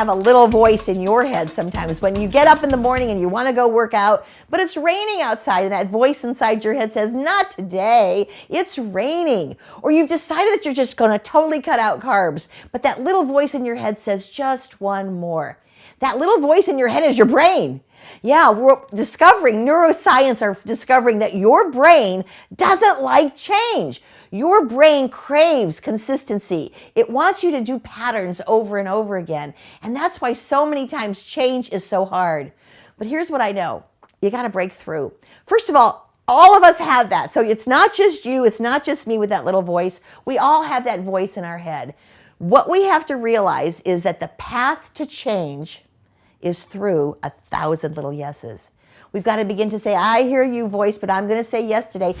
have a little voice in your head sometimes when you get up in the morning and you want to go work out, but it's raining outside and that voice inside your head says, not today, it's raining. Or you've decided that you're just going to totally cut out carbs, but that little voice in your head says just one more. That little voice in your head is your brain. Yeah, we're discovering, neuroscience are discovering that your brain doesn't like change. Your brain craves consistency. It wants you to do patterns over and over again. And that's why so many times change is so hard. But here's what I know. You got to break through. First of all, all of us have that. So it's not just you. It's not just me with that little voice. We all have that voice in our head. What we have to realize is that the path to change is through a thousand little yeses. We've got to begin to say, I hear you voice, but I'm going to say yes today.